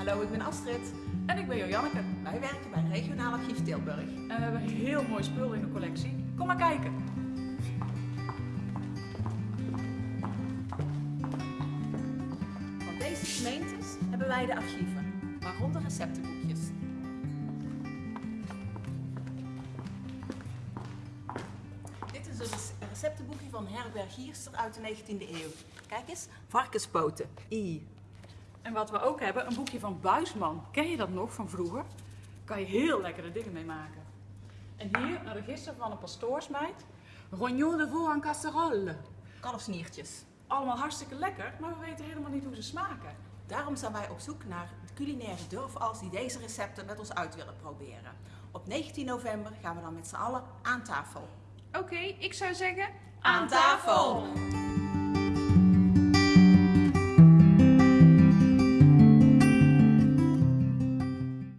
Hallo, ik ben Astrid. En ik ben Janneke. Wij werken bij Regionaal Archief Tilburg. En we hebben heel mooi spul in de collectie. Kom maar kijken. Van deze gemeentes hebben wij de archieven, waaronder receptenboekjes. Dit is een rece- receptenboekje van Herberg Gierster uit de 19e eeuw. Kijk eens, varkenspoten, I. En wat we ook hebben, een boekje van Buisman. Ken je dat nog van vroeger? Kan je heel lekkere dingen mee maken. En hier een register van een pastoorsmeid. Rognon de veau en casserole. Kalfsniertjes. Allemaal hartstikke lekker, maar we weten helemaal niet hoe ze smaken. Daarom zijn wij op zoek naar culinaire durfals die deze recepten met ons uit willen proberen. Op 19 november gaan we dan met z'n allen aan tafel. Oké, ik zou zeggen... Aan tafel!